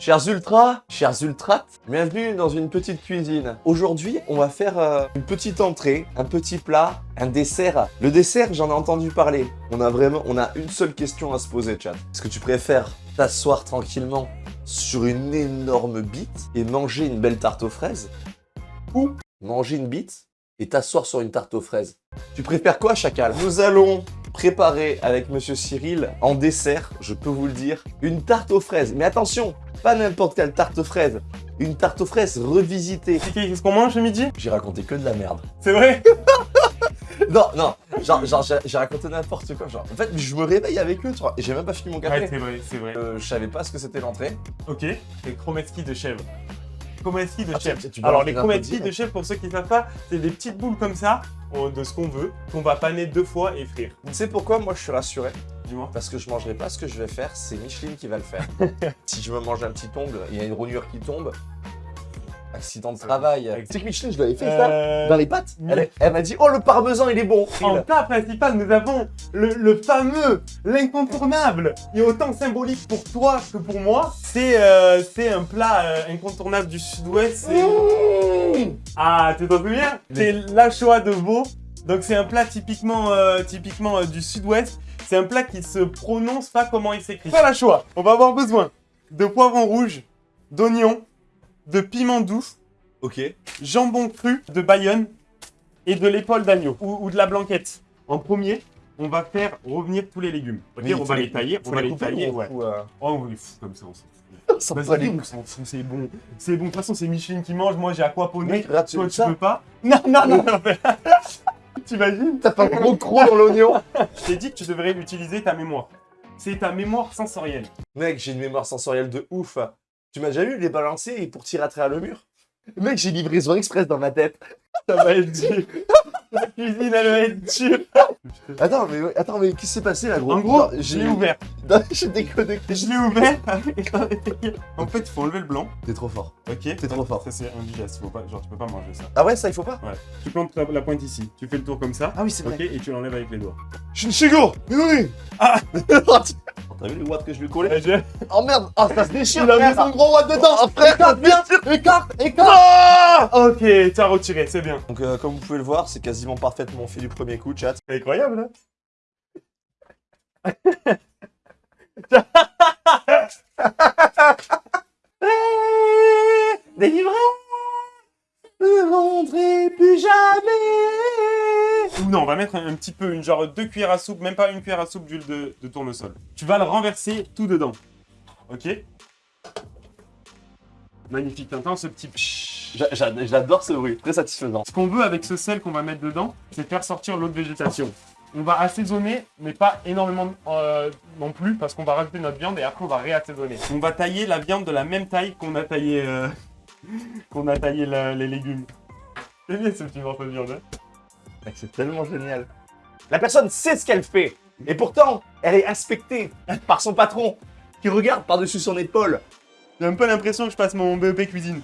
Chers ultras, chers ultrates, bienvenue dans une petite cuisine. Aujourd'hui, on va faire euh, une petite entrée, un petit plat, un dessert. Le dessert, j'en ai entendu parler. On a vraiment, on a une seule question à se poser, chat. Est-ce que tu préfères t'asseoir tranquillement sur une énorme bite et manger une belle tarte aux fraises ou manger une bite et t'asseoir sur une tarte aux fraises? Tu préfères quoi, chacal? Nous allons préparer avec Monsieur Cyril en dessert, je peux vous le dire, une tarte aux fraises. Mais attention, pas n'importe quelle tarte aux fraises, une tarte aux fraises revisitée. Qu'est-ce qu'on mange ce midi? J'ai raconté que de la merde. C'est vrai? Non, non, genre, genre j'ai- raconté n'importe quoi. Genre, en fait, je me réveille avec eux, tu vois, et j'ai même pas fini mon café. Ouais, c'est vrai, c'est vrai. Euh, je savais pas ce que c'était l'entrée. Ok, c'est chromeski de chèvre. De Ah, tu Alors les chromeski de chèvre, pour ceux qui ne savent pas, c'est des petites boules comme ça, de ce qu'on veut, qu'on va paner deux fois et frire. Tu sais pourquoi? Moi je suis rassuré. Parce que je mangerai pas ce que je vais faire, c'est Micheline qui va le faire. si je me mange un petit ongle, il y a une rognure qui tombe. Accident de travail. Tu sais que Micheline, je lui avais fait Euh, ça dans les pattes. Elle, elle m'a dit Oh, le parmesan, il est bon. En plat principal, nous avons le, le fameux, l'incontournable, et autant symbolique pour toi que pour moi. C'est euh, c'est un plat euh, incontournable du sud-ouest. Mmh. Ah, tu t'en souviens? C'est l'anchois de veau. Donc c'est un plat typiquement, euh, typiquement euh, du sud-ouest. C'est un plat qui se prononce pas comment il s'écrit. Pour l'anchois, on va avoir besoin de poivrons rouges, d'oignons, de piment doux, Ok. jambon cru de Bayonne et de l'épaule d'agneau ou, ou de la blanquette. En premier, on va faire revenir tous les légumes. Ok, Mais on va les tailler, on va les couper tailler. ou- Ouais. ou, euh, Oh, comme ça, on s'en fout. sans Vas-y, pas les on s'en fout, c'est bon. C'est bon, de toute façon, c'est Micheline qui mange, moi j'ai aquaponé. Mec, regarde, Toi, tu ça peux pas Non, non, non, non. T'imagines T'as pas un gros croc dans l'oignon Je t'ai dit que tu devrais utiliser ta mémoire. C'est ta mémoire sensorielle. Mec, j'ai une mémoire sensorielle de ouf. Tu m'as déjà vu les balancer pour tirer à travers le mur Mec, j'ai livraison express dans ma tête. Ça va être dur. La cuisine, elle va être dure. Attends, mais, attends, mais qu'est-ce qui s'est passé là, gros? En gros, je l'ai ouvert. J'ai déconnecté. Je l'ai ouvert. en fait, il faut enlever le blanc. T'es trop fort. Ok. T'es trop fort. Ça, c'est indigeste. Faut pas, genre, tu peux pas manger ça. Ah ouais, ça, il faut pas? Tu plantes la, la pointe ici. Tu fais le tour comme ça. Ah oui, c'est vrai. Ok, et tu l'enlèves avec les doigts. Je suis une chigo Mais oui Ah. T'as vu les watts que je lui ai collé je- Oh merde Oh, ça se déchire Il a mis son gros watt dedans. Oh frère, ça se déchire Écarte, écarte. Ok, tu as retiré, c'est bien. Donc euh, comme vous pouvez le voir, c'est quasiment parfaitement fait du premier coup, chat. C'est incroyable, hein Délivré Ne plus jamais Ou non, on va mettre un, un petit peu, une genre deux cuillères à soupe, même pas une cuillère à soupe d'huile de, de tournesol. Tu vas le renverser tout dedans. Ok Magnifique, t'entends ce petit J'adore ce bruit, très satisfaisant. Ce qu'on veut avec ce sel qu'on va mettre dedans, c'est faire sortir l'eau de végétation. On va assaisonner, mais pas énormément euh, non plus, parce qu'on va rajouter notre viande et après on va réassaisonner. On va tailler la viande de la même taille qu'on a taillé, euh, qu'on a taillé la- les légumes. C'est bien ce petit morceau de viande. hein c'est tellement génial. La personne sait ce qu'elle fait, et pourtant, elle est inspectée par son patron, qui regarde par-dessus son épaule. J'ai un peu l'impression que je passe mon BEP cuisine.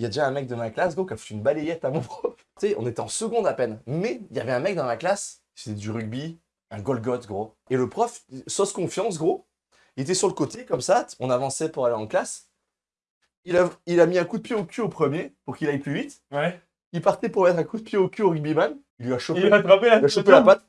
Il y a déjà un mec de ma classe, gros, qui a foutu une balayette à mon prof. Tu sais, on était en seconde à peine. Mais il y avait un mec dans ma classe, c'était du rugby, un Golgoth, gros. Et le prof, sauce confiance, gros, il était sur le côté, comme ça, on avançait pour aller en classe. Il a, il a mis un coup de pied au cul au premier, pour qu'il aille plus vite. Ouais. Il partait pour mettre un coup de pied au cul au rugbyman. Il lui a chopé, Il a attrapé la, il a chopé la patte.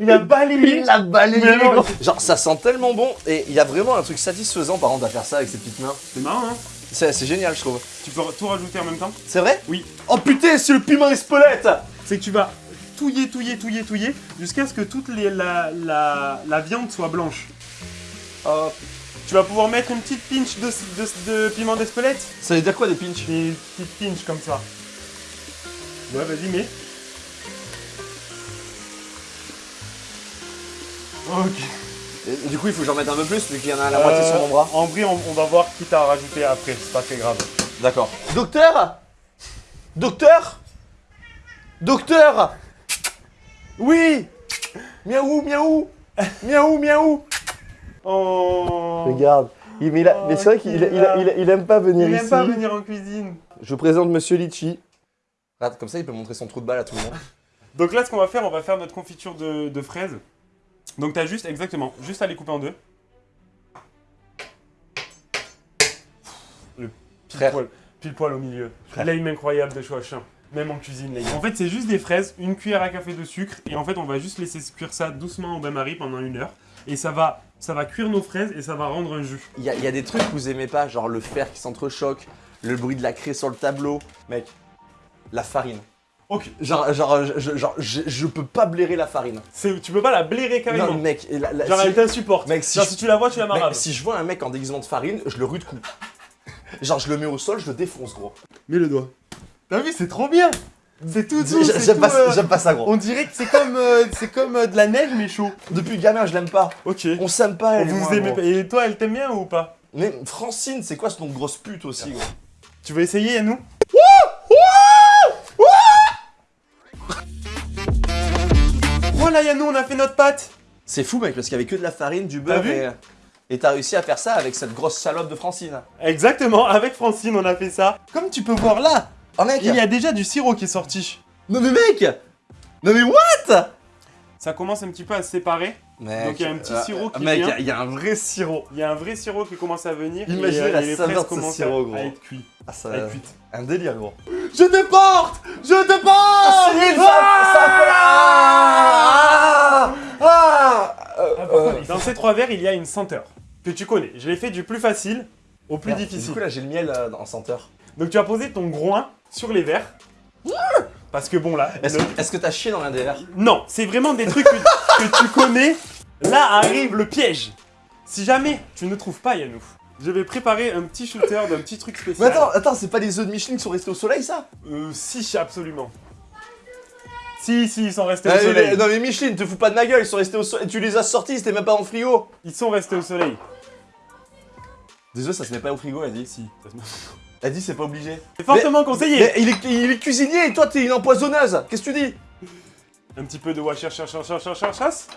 Il a balayé. Il l'a balayé. Genre, ça sent tellement bon. Et il y a vraiment un truc satisfaisant, par contre, à faire ça avec ses petites mains. C'est marrant, hein C'est génial, je trouve. Tu peux tout rajouter en même temps C'est vrai? Oui. Oh putain, c'est le piment Espelette C'est que tu vas touiller, touiller, touiller, touiller, jusqu'à ce que toute les, la, la, la viande soit blanche. Hop. Tu vas pouvoir mettre une petite pinch de, de, de piment d'Espelette. Ça veut dire quoi des pinches? Des petites pinches comme ça. Ouais, vas-y, mets. Ok. Et Du coup, il faut que j'en mette un peu plus, vu qu'il y en a à la moitié sur mon bras. En vrai, on, on va voir qui t'a rajouté après, c'est pas très grave. D'accord. Docteur Docteur Docteur Oui Miaou, miaou Miaou, miaou Oh Regarde. Il, mais, il a- mais c'est vrai qu'il il, il- il- il aime pas venir Il ici. aime pas venir en cuisine. Je vous présente Monsieur Litchi. Comme ça, il peut montrer son trou de balle à tout le monde. Donc là, ce qu'on va faire, on va faire notre confiture de, de fraises. Donc t'as juste, exactement, juste à les couper en deux. Le pile poil, pile poil au milieu. L'aim incroyable de Chouachin. Même en cuisine, l'aim. En fait, c'est juste des fraises, une cuillère à café de sucre, et en fait, on va juste laisser cuire ça doucement au bain-marie pendant une heure. Et ça va, ça va cuire nos fraises et ça va rendre un jus. Il y, y a des trucs que vous aimez pas, genre le fer qui s'entrechoque, le bruit de la craie sur le tableau. Mec, la farine. Ok. Genre, genre, je, je- genre, je, je peux pas blairer la farine. C'est- Tu peux pas la blairer carrément. Non, mec, la- la- Genre, si- elle t'insupporte. Mec, si Genre, je- si tu la vois, tu la mec, maraves. si je vois un mec en déguisement de farine, je le rue de coups. Genre, je le mets au sol, je le défonce, gros. Mets le doigt. T'as vu, c'est trop bien. C'est tout doux, J'aime pas, euh, j'aime pas ça, gros. On dirait que c'est comme, euh, c'est comme euh, de la neige mais chaud. Depuis gamin, je l'aime pas. Ok. On s'aime pas, elle et Vous moi, aimez gros. pas- Et toi, elle t'aime bien ou pas? Mais Francine, c'est quoi ce nom de grosse pute aussi, gros? Tu veux essayer, Voilà, Yannou, on a fait notre pâte. C'est fou, mec, parce qu'il y avait que de la farine, du beurre vu et... Et t'as réussi à faire ça avec cette grosse salope de Francine. Exactement, avec Francine, on a fait ça. Comme tu peux voir là, Oh, mec il y a déjà du sirop qui est sorti. Non, mais mec Non, mais what? Ça commence un petit peu à se séparer. Mec, Donc, il y a un petit sirop qui Mec, vient. il y, a un vrai sirop. Il y a un vrai sirop qui commence à venir. Imaginez et, euh, la et les saveur de ce sirop, à, gros. à être cuites. Ah, ça... À être cuites. Un délire, gros. Je te porte Je te porte Cyril, ça, Ah ça fait... Ah Ah Euh, Ah, Dans ces trois verres, il y a une senteur que tu connais. Je l'ai fait du plus facile au plus merde, difficile. Du coup, là, j'ai le miel euh, en senteur. Donc tu as posé ton groin sur les verres. Parce que bon là, Est-ce le- que t'as chié dans l'un des verres? Non, c'est vraiment des trucs que, que tu connais. Là arrive le piège. Si jamais tu ne trouves pas Yannou, je vais préparer un petit shooter d'un petit truc Mais spécial. attends, attends, c'est pas les œufs de Michelin qui sont restés au soleil, ça? Euh, si, absolument. Si, si, ils sont restés Ah, au soleil. mais- Non, mais Michelin, te fous pas de ma gueule, ils sont restés au soleil. Tu les as sortis, c'était même pas en frigo. Ils sont restés au soleil. Des œufs, ça se met pas au frigo, elle dit. Si. Elle dit, c'est pas obligé. C'est fortement conseillé. Mais il est, il est cuisinier et toi, t'es une empoisonneuse. Qu'est-ce que tu dis? Un petit peu de washer, chasse, chasse, chasse, chasse,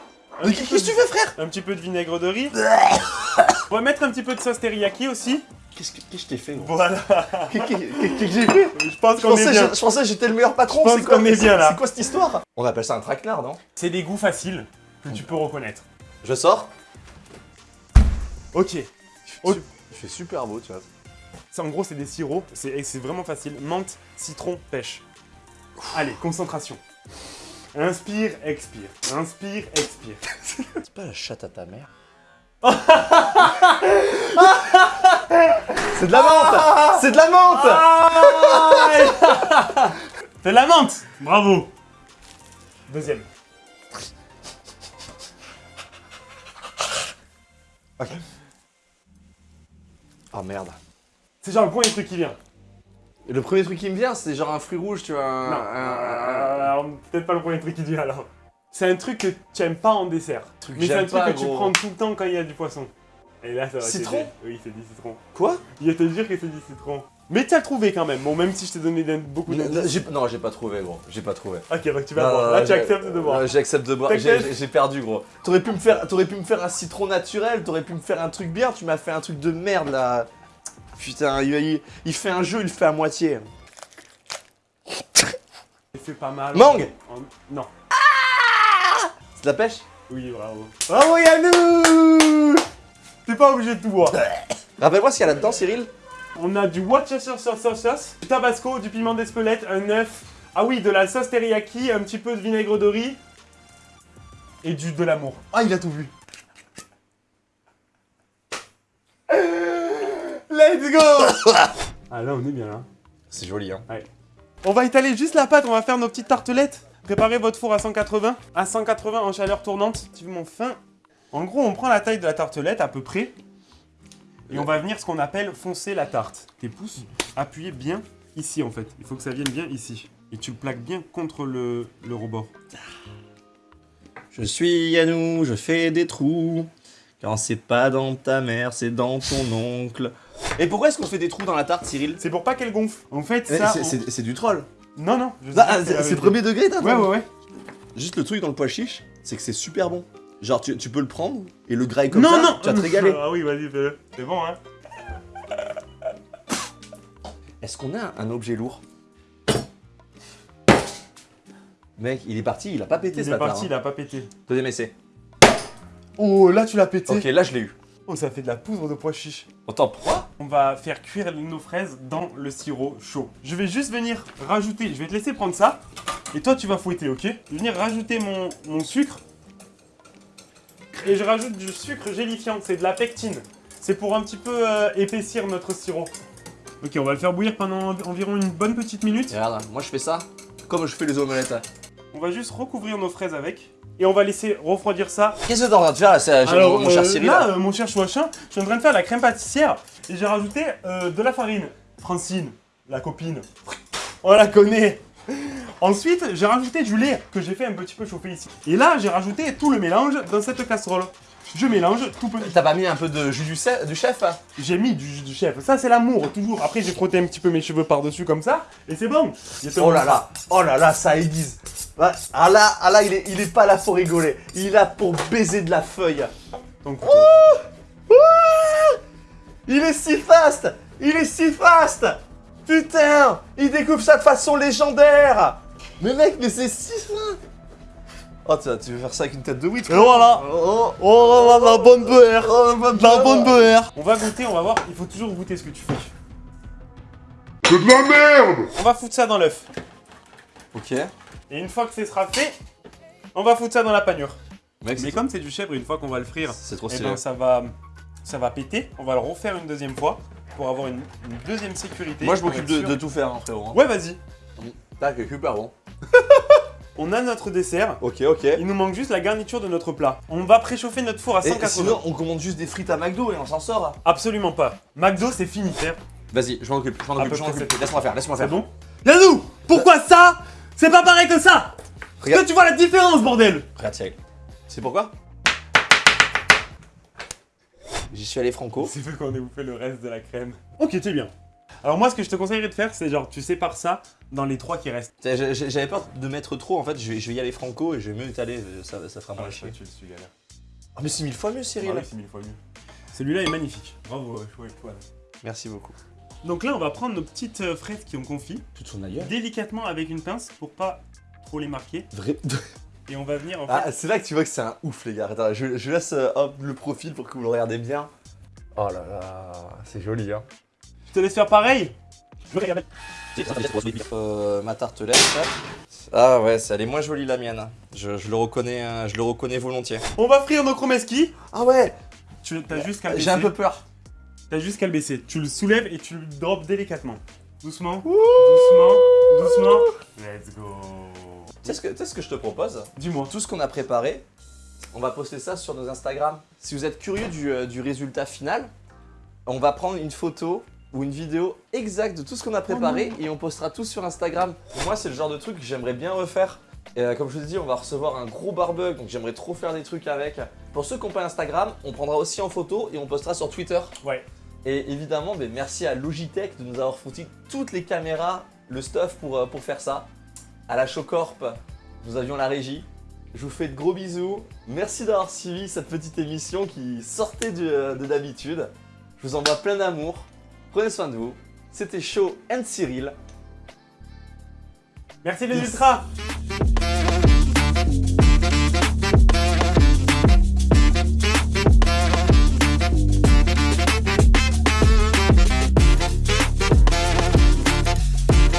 Mais Qu'est-ce que tu fais, frère Un petit peu de vinaigre de riz. On va mettre un petit peu de sauce teriyaki aussi. Qu'est-ce que je t'ai fait, gros Voilà. Qu'est-ce que j'ai fait Je pense qu'on est pensais, bien. je, je pensais que j'étais le meilleur patron. Je pense c'est quoi, qu'on est bien, là. C'est quoi cette histoire On appelle ça un traquenard, non C'est des goûts faciles que tu peux reconnaître. Je sors. Ok. Il fait super beau, tu vois. Ça, en gros, c'est des sirops. C'est vraiment facile. Menthe, citron, pêche. Allez, concentration. Inspire, expire. Inspire, expire. C'est pas la chatte à ta mère C'est de la menthe C'est de la menthe Fais de la menthe Bravo Deuxième. Oh merde. C'est genre le premier truc qui vient. Le premier truc qui me vient, c'est genre un fruit rouge, tu vois. un- Non. un- un- Euh, alors, peut-être pas le premier truc qui vient alors. C'est un truc que tu aimes pas en dessert. Truc Mais c'est un truc pas, que tu prends tout le temps quand il y a du poisson. Et là, ça va Citron. Oui, c'est du citron. Quoi? Il va te dire que c'est du citron. Mais tu as trouvé quand même. Bon, même si je t'ai donné beaucoup d'indices. j'ai- Non, j'ai pas trouvé, gros. J'ai pas trouvé. Ok, donc tu vas non, Là, tu acceptes de voir. euh, J'accepte de boire. J'ai perdu, gros. T'aurais pu me faire, t'aurais pu me faire un citron naturel. T'aurais pu me faire un truc bien. Tu m'as fait un truc de merde là. Putain, il, il- il fait un jeu, il le fait à moitié. J'ai fait pas mal. Mangue En- Non. C'est de la pêche Oui, bravo. Bravo Yannou T'es pas obligé de tout boire. Rappelle-moi ce qu'il y a là-dedans, Cyril. On a du Worcestershire sauce, sauce, sauce, du tabasco, du piment d'Espelette, un œuf. Ah oui, de la sauce teriyaki, un petit peu de vinaigre de riz. Et du de l'amour. Ah, il a tout vu. Let's go Ah là, on est bien là. C'est joli, hein. On va étaler juste la pâte, on va faire nos petites tartelettes. Préparez votre four à 180. À 180 en chaleur tournante, relativement fin? En gros, on prend la taille de la tartelette à peu près. Et on va venir ce qu'on appelle foncer la tarte. Tes pouces, appuyez bien ici en fait. Il faut que ça vienne bien ici. Et tu le plaques bien contre le, le rebord. Je suis Yannou, je fais des trous. Quand c'est pas dans ta mère, c'est dans ton oncle. Et pourquoi est-ce qu'on fait des trous dans la tarte, Cyril C'est pour pas qu'elle gonfle. En fait, ça... c'est- on- du troll. Non, non. Ah, c'est premier degré, t'as Ouais, ouais, ouais. Juste le truc dans le pois chiche, c'est que c'est super bon. Genre, tu, tu peux le prendre et le grailler comme non, ça, non tu vas te régaler. Ah oui, vas-y, fais-le. C'est bon, hein Est-ce qu'on a un objet lourd Mec, il est parti, il a pas pété Il est parti, hein. il a pas pété. Deuxième essai. Oh, là, tu l'as pété. Ok, là je l'ai eu. Oh, ça fait de la poudre de pois chiche. Attends, pourquoi? On va faire cuire nos fraises dans le sirop chaud. Je vais juste venir rajouter, je vais te laisser prendre ça. Et toi, tu vas fouetter, ok? Je vais venir rajouter mon, mon sucre. Et je rajoute du sucre gélifiant, c'est de la pectine. C'est pour un petit peu euh, épaissir notre sirop. Ok, on va le faire bouillir pendant environ une bonne petite minute. Et Regarde, moi je fais ça comme je fais les omelettes. On va juste recouvrir nos fraises avec. Et on va laisser refroidir ça. Qu'est-ce que t'es en train de faire là, Alors, mon cher euh, Cyril là, euh, mon cher Chouachin, je suis en train de faire la crème pâtissière. Et j'ai rajouté euh, de la farine. Francine, la copine. On la connaît. Ensuite, j'ai rajouté du lait que j'ai fait un petit peu chauffer ici. Et là, j'ai rajouté tout le mélange dans cette casserole. Je mélange tout petit. T'as pas mis un peu de jus du, chef hein J'ai mis du, du chef. Ça, c'est l'amour, toujours. Après, j'ai frotté un petit peu mes cheveux par-dessus comme ça. Et c'est bon. Oh là là, oh là là, ça aiguise. Ah là, ah là il, est, il est pas là pour rigoler. Il est là pour baiser de la feuille. Donc, Il est si fast Il est si fast Putain Il découpe ça de façon légendaire Mais mec, mais c'est si fin Oh, tu, tu veux faire ça avec une tête de huître Et voilà. Oh, Oh là là, la bonne beurre. oh, la bonne La beurre. bonne beurre. On va goûter, on va voir. Il faut toujours goûter ce que tu fais. C'est de la merde On va foutre ça dans l'œuf. Ok. Et une fois que ce sera fait, on va foutre ça dans la panure. Mec, Mais c'est comme c'est du chèvre, une fois qu'on va le frire, c'est trop eh stylé. ben, ça va, ça va péter. On va le refaire une deuxième fois pour avoir une, une deuxième sécurité. Moi, je m'occupe de, tout faire, hein, frérot. hein. Ouais, vas-y. Tac, super bon. On a notre dessert. Ok, ok. Il nous manque juste la garniture de notre plat. On va préchauffer notre four à Et 180. sinon, on commande juste des frites à McDo et on s'en sort. Absolument pas. McDo, c'est fini, frère. Vas-y, je m'en occupe, je m'en occupe, c'est- Laisse-moi faire, laisse-moi C'est faire. bon? Yannou Pourquoi ça? C'est pas pareil que ça Est-ce Regarde. que tu vois la différence, bordel Regarde, Cyril. C'est pourquoi J'y suis allé franco. C'est fait qu'on ait bouffé le reste de la crème. Ok, c'est bien. Alors moi, ce que je te conseillerais de faire, c'est genre, tu sépares ça dans les trois qui restent. J'avais peur de mettre trop, en fait, je vais, je vais y aller franco et je vais mieux étaler, euh, ça, ça fera moins chier. tu le suis, galère. Ah mais c'est mille fois mieux Cyril Ah oui, c'est mille fois mieux. Celui-là est magnifique. Bravo, chouette, chouette. Merci beaucoup. Donc là, on va prendre nos petites euh, fraises qui ont confit, Toute son ailleurs délicatement avec une pince pour pas trop les marquer. Vrai... Et on va venir en fait. Ah c'est là que tu vois que c'est un ouf les gars. Attends, je, je laisse euh, hop, le profil pour que vous le regardez bien. Oh là là, c'est joli hein. Je te laisse faire pareil Euh, ma tartelette. hop. Ah ouais, ça, elle est moins jolie la mienne. Je, je le reconnais, hein, je le reconnais volontiers. On va frire nos chromeski. Ah ouais, Tu as juste j'ai un peu peur. T'as juste qu'à le baisser. Tu le soulèves et tu le drops délicatement. Doucement. Doucement. Doucement. Let's go. Tu sais ce que, tu sais ce que je te propose? Dis-moi. Tout ce qu'on a préparé, on va poster ça sur nos Instagram. Si vous êtes curieux du, euh, du résultat final, on va prendre une photo ou une vidéo exacte de tout ce qu'on a préparé et on postera tout sur Instagram. Moi, c'est le genre de truc que j'aimerais bien refaire. Et euh, comme je vous ai dit, on va recevoir un gros barbug, donc j'aimerais trop faire des trucs avec. Pour ceux qui n'ont pas Instagram, on prendra aussi en photo et on postera sur Twitter. Ouais. Et évidemment, ben, merci à Logitech de nous avoir foutu toutes les caméras, le stuff pour, euh, pour faire ça. À la Showcorp, nous avions la régie. Je vous fais de gros bisous. Merci d'avoir suivi cette petite émission qui sortait de, euh, de d'habitude. Je vous envoie plein d'amour. Prenez soin de vous. C'était Show and Cyril. Merci les ultras.